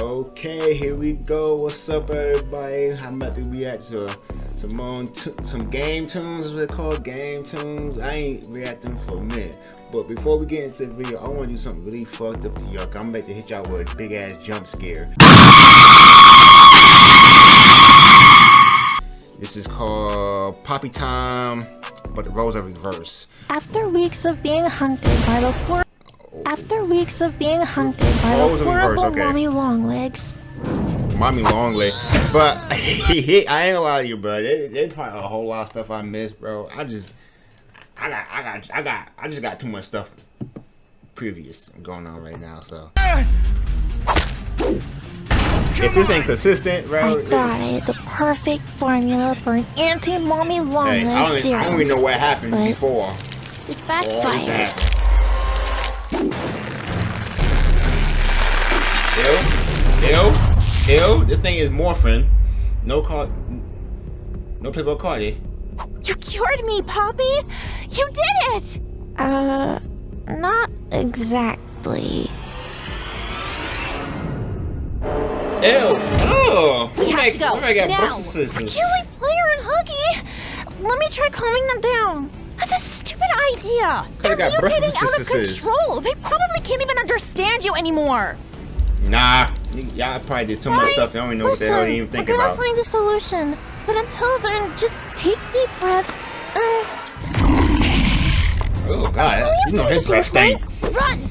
Okay, here we go. What's up, everybody? I'm about to react to some on some GameToons, as they call GameToons. I ain't reacting for a minute. But before we get into the video, I want to do something really fucked up to y'all. I'm about to hit y'all with a big ass jump scare. This is called Poppy Time, but the roles are reversed. After weeks of being hunted by the after weeks of being hunted by Oh, the horrible okay. mommy longlegs, Mommy long leg, but I ain't gonna lie to you, bro. There- There's probably a whole lot of stuff I missed, bro. I just, I got, I got, I got, I just got too much stuff previous going on right now. So if this ain't consistent, bro, I got it. The perfect formula for an anti-mommy hey, longleg I don't. I don't even know what happened But- before. It for all this to backfired. Ew, ew, ew. This thing is morphing. No call, no Playboy Cardi. You cured me, Poppy. You did it. Uh, not exactly. Ew! Oh! We have to go I got now. birth Player and Huggy. Let me try calming them down. That's a stupid idea. They're got mutating out of control. They probably can't even understand you anymore. Nah, y'all probably did too much Guys, stuff. Y'all don't even know what the hell they even listen, about. we're gonna find a solution. But until then, just take deep breaths and Oh god, you know his breath stink. run.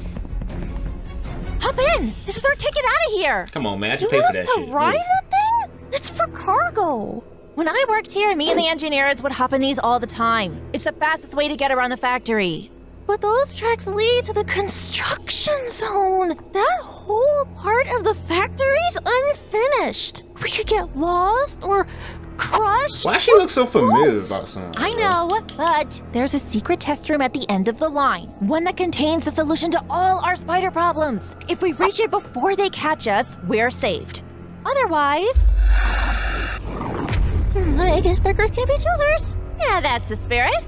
Hop in. This is our ticket out of here. Come on, man, I You just paid want for that to shit. ride Move. that thing? It's for cargo. When I worked here, me and the engineers would hop in these all the time. It's the fastest way to get around the factory. But those tracks lead to the construction zone. That whole part of the factory's unfinished. We could get lost or crushed. Why she look so familiar about something? I know, but there's a secret test room at the end of the line. One that contains the solution to all our spider problems. If we reach it before they catch us, we're saved. Otherwise... Hmm, I guess beggars can't be choosers. Yeah, that's the spirit.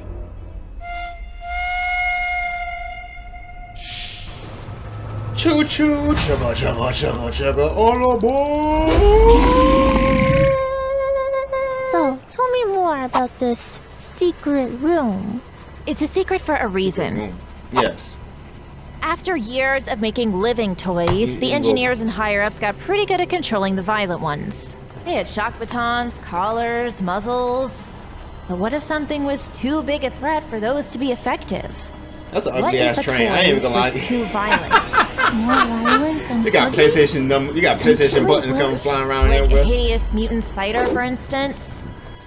Choo choo, chugga chugga chugga chugga, all aboard! So, tell me more about this secret room. It's a secret for a reason. Yes. After years of making living toys, the engineers and higher ups got pretty good at controlling the violent ones. They had shock batons, collars, muzzles. But what if something was too big a threat for those to be effective? That's an ugly ass train. I ain't even gonna lie. was too violent? More violent than You got Huggy? PlayStation number. You got PlayStation buttons coming flying around Like a everywhere. hideous mutant spider, for instance.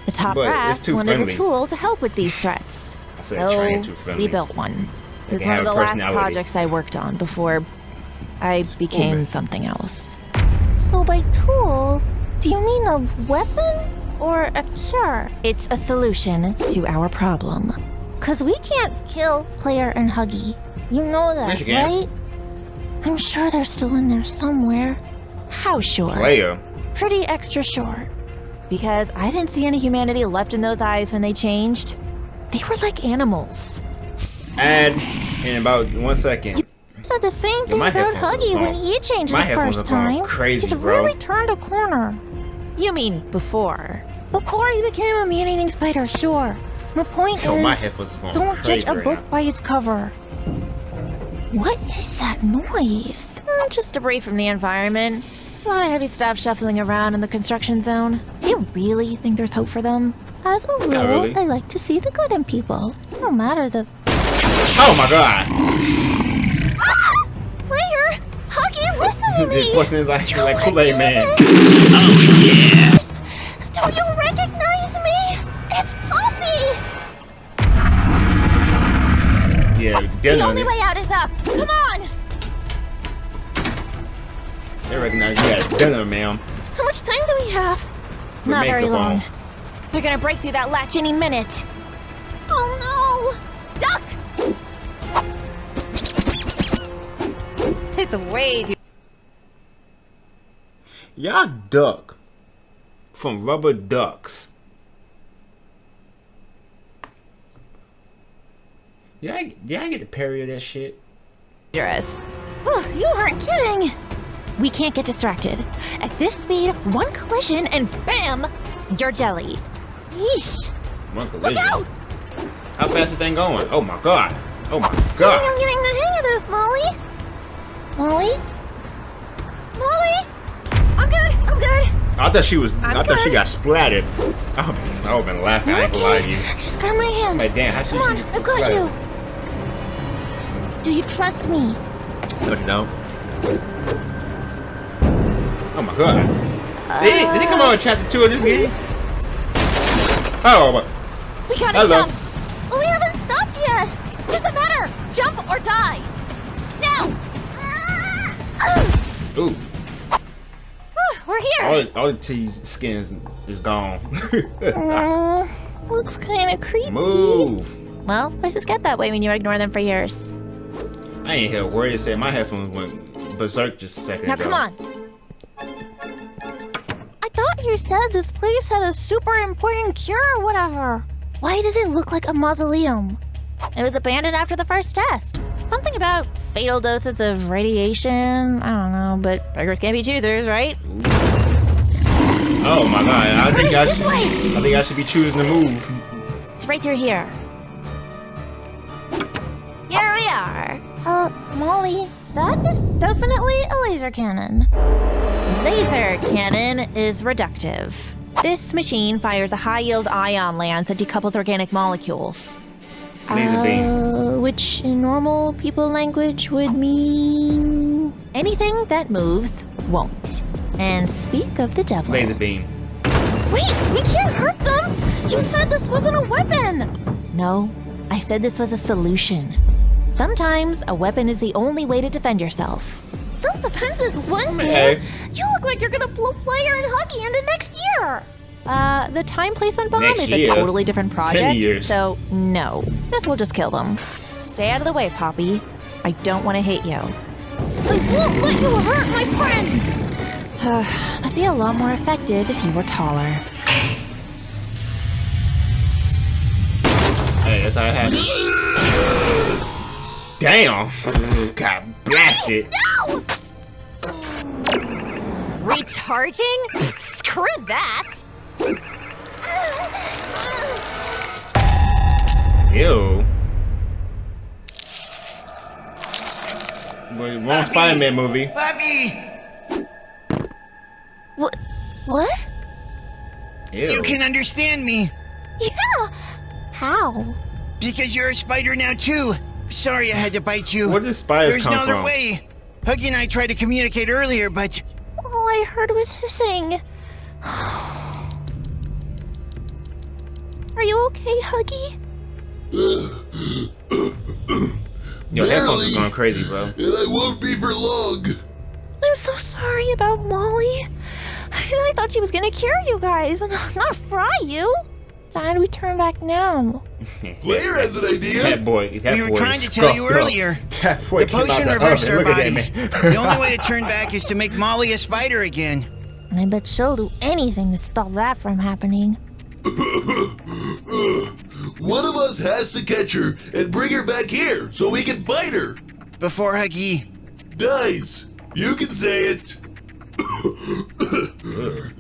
The top But it's brass wanted friendly. a tool to help with these threats. I said train too So friendly. we built one. They It was one of the last projects I worked on before I became man. something else. So by tool, do you mean a weapon or a cure? It's a solution to our problem. Cause we can't kill Player and Huggy. You know that, Yes, you right? I'm sure they're still in there somewhere. How sure? Player. Pretty extra sure. Because I didn't see any humanity left in those eyes when they changed. They were like animals. And in about one second. You said the same thing my about Huggy when he changed my the first time. crazy, He's bro. really turned a corner. You mean before? Before he became a man-eating spider, sure. The point Yo, is, my headphones is going don't crazy judge a right book now. by its cover. What is that noise? Mm, just debris from the environment. A lot of heavy stuff shuffling around in the construction zone. Do you really think there's hope for them? As a rule, really. I like to see the good in people. No matter the Oh my god! Player! Huggy, listen to This me! person is like, like Kool-Aid Man. doing Don't The only way out is up. Come on! They recognize you got dinner, ma'am. How much time do we have? With Not very makeup on. long. They're gonna break through that latch any minute. Oh no! Duck! It's a way too Y'all duck from rubber ducks. Yeah, I, yeah, I get the parry of that shit. dangerous. Oh, you aren't kidding! we can't get distracted. At this speed, one collision and bam, you're jelly. Yeesh. One collision? Look out! How fast is thing going? Oh my god. Oh my god! I think. I'm getting the hang of this, Molly. Molly? Molly? I'm good. I'm good. I thought she was. i I'm thought she got splattered. I would I been laughing. I ain't gonna lie to you. Just grab my hand. Like damn, how she Come on, I've got you. Do you trust me? No, you don't. Oh my god. Did he, did he come out in chapter two of this game? Oh, my- We gotta Hello. jump. Well, we haven't stopped yet. Doesn't matter. Jump or die. Now. ooh. Whew, We're here. All, the- all the T skins is gone. Mm, looks kind of creepy. Move. Well, places get that way when you ignore them for years. I ain't hear a word said. My headphones went berserk just a second Now ago. come on. I thought you said this place had a super important cure or whatever. Why does it look like a mausoleum? It was abandoned after the first test. Something about fatal doses of radiation. I don't know, but beggars can't be choosers, right? Oh my god. I think I should. I think I should be choosing to move. It's right through. Here Uh, Molly, that is definitely a laser cannon. Laser cannon is reductive. This machine fires a high-yield ion lance that decouples organic molecules. Laser beam. Uh, which in normal people language would mean anything that moves won't. And speak of the devil. Laser beam. Wait, we can't hurt them! You said this wasn't a weapon! No, I said this was a solution. Sometimes a weapon is the only way to defend yourself. Self defense is one thing. You look like you're gonna blow Player and Huggy into next year! Uh, the time placement bomb Next is year? a totally different project. years. So, no. This will just kill them. Stay out of the way, Poppy. I don't want to hit you. I won't let you hurt my friends! I'd be a lot more effective if you were taller. Hey, that's how it happened. Damn. Got blasted. No! Recharging? Screw that! Ew. Wait, wrong Spider-Man movie. Bobby, What? What? Ew. you can understand me Yeah! How? because you're a spider now too. Sorry I had to bite you. Where did spiders There's come no other from? way. Huggy and I tried to communicate earlier, but All I heard was hissing. Are you okay, Huggy? Your headphones Barely. are going crazy, bro. And I won't be for long. I'm so sorry about Molly. I thought she was gonna cure you guys, and not fry you. So how do we turn back now? Blair has an idea. That boy, that we were boy trying to tell you up. earlier. That boy The potion the reverses oven. our Look at that bodies. man. the only way to turn back is to make Molly a spider again. And I bet she'll do anything to stop that from happening. One of us has to catch her and bring her back here so we can fight her. Before Huggy. Nice. You can say it.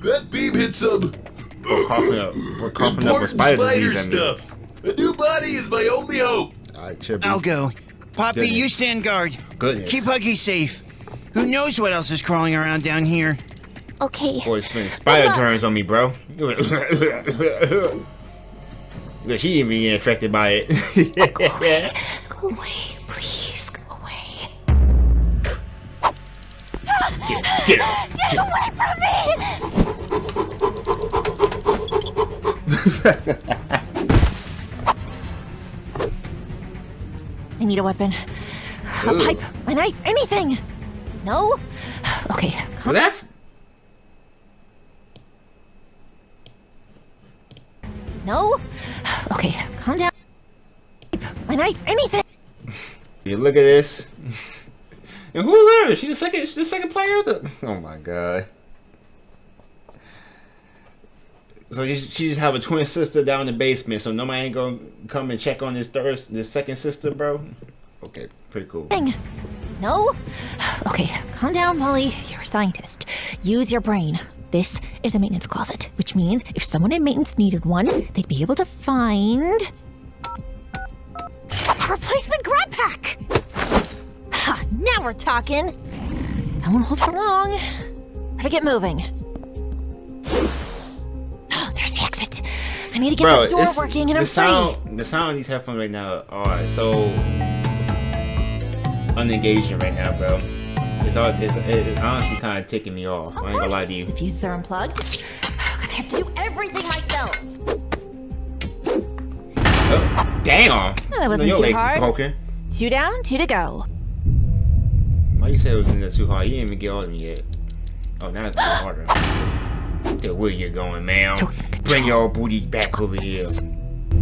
that beam hit some We're coughing up. We're coughing up with important spider spider disease. I mean. stuff. A new body is my only hope. Alright, Chippy. I'll go. Poppy, Goodness. you stand guard. Goodness. Keep Huggy safe. Who knows what else is crawling around down here? Okay. Boy, spitting spider Good luck. germs on me, bro. Look, she even get infected by it. Go away, please. Go away. get, get her. Get away from me! I need a weapon. A Ooh. pipe, a knife, anything! No? Okay, calm Was that? No? Okay, calm down. A knife, anything! You look at this. And who's her? She's the second. She's the second player. The, oh my god. So she just have a twin sister down in the basement. So nobody ain't gonna come and check on this third, this second sister, bro. Okay, pretty cool. No? no? Okay, calm down, Molly. You're a scientist. Use your brain. This is a maintenance closet, which means if someone in maintenance needed one, they'd be able to find. A replacement grab pack! Ha, now we're talking! That won't hold for long. Better get moving. There's the exit. I need to get Bro, the door working and the I'm sound, free. the sound on these headphones right now are so unengaging right now, bro. It's all, it's, it's honestly kind of taking me off. I ain't gonna lie to you. The fuses are unplugged. I'm gonna have to do everything myself. Oh, damn! Well, that wasn't your too hard. broken. Two down, two to go. Why you say it was in there too hard? You didn't even get all of them yet. Oh, now it's getting where you going, ma'am? Bring your booty back over here.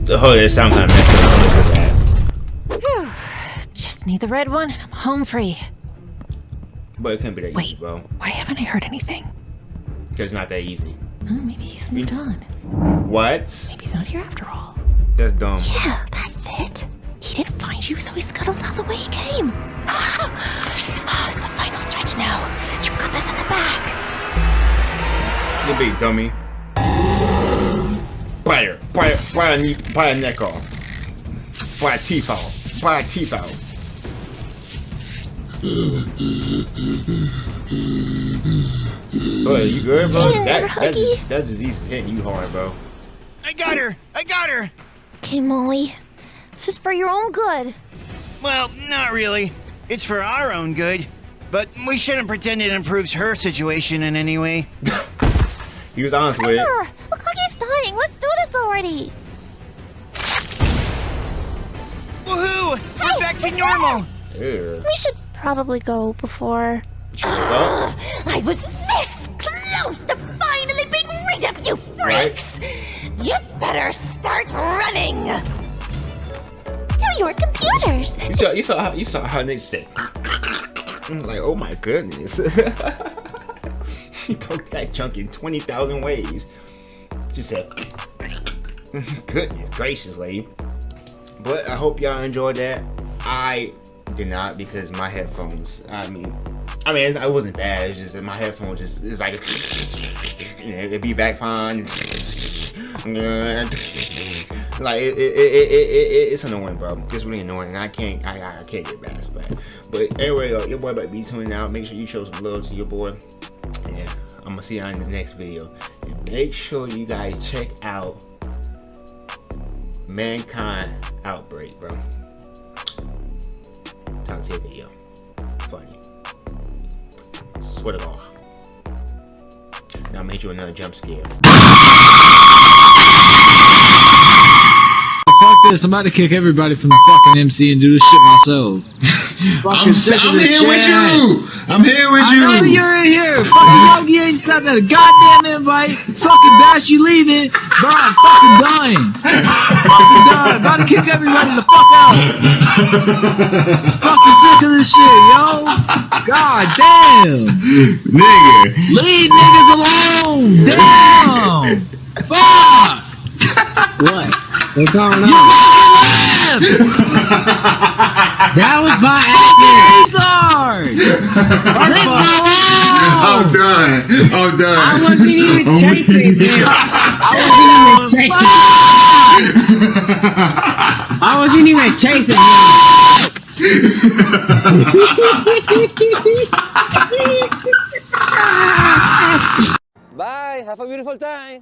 The hood is sound kind of messed up. Listen to that. Just need the red one and I'm home free. But it couldn't be that easy, bro. Why haven't I heard anything? Because it's not that easy. Oh, maybe he's moved on. What? Maybe he's not here after all. That's dumb. Yeah, that's it. He didn't find you, so he scuttled out the way he came. Ah, it's the final stretch now. You got this in the back. You big dummy. Bite her. Bite, bite, her knee, bite her neck off. Bite her teeth out. Bite her teeth out. Bro, you good, bro? Yeah, That, that's, Huggy. that disease is hitting you hard, bro. I got her! I got her! Okay, Molly. This is for your own good. Well, not really. It's for our own good. But we shouldn't pretend it improves her situation in any way. He was honest with it. Sure. Look like he's dying. Let's do this already. Woohoo! We're back to normal! Ew. We should probably go before. Should we go? I was this close to finally being rid of you freaks! You better start running! To your computers! You saw, you saw, how, you saw how niggas said. I was like, oh my goodness. he broke that chunk in 20,000 ways. She said, goodness gracious, lady. But I hope y'all enjoyed that. I did not because my headphones, I mean, I mean, it wasn't bad. It's just that my headphones just, it's like, it'd be back fine. like it, it, it, it, it, it's annoying, bro. It's really annoying. And I can't, I, I can't get past that. But anyway, uh, your boy to be tuning out. Make sure you show some love to your boy. And I'm gonna see y'all in the next video. And make sure you guys check out Mankind Outbreak, bro. Top tier video. Funny. Swear to God. Now gonna hit you another jump scare. Fuck this, I'm about to kick everybody from the fucking MC and do this shit myself. Fucking I'm, I'm this here with you. I'm here with I know you. you're in here. Fucking Yogi ain't sent that goddamn invite. Fucking Bash, you leaving. Bro, I'm fucking dying. fucking dying. About to kick everybody the fuck out. fucking sick of this shit, yo. God damn. Nigga. Leave niggas alone. Damn. Fuck. What? What's going on? You fucking left. that was my acting. Leave I'm done. I'm done. I wasn't even oh I'm- chasing him. I wasn't even chasing. I wasn't even chasing him. Bye. Have a beautiful time.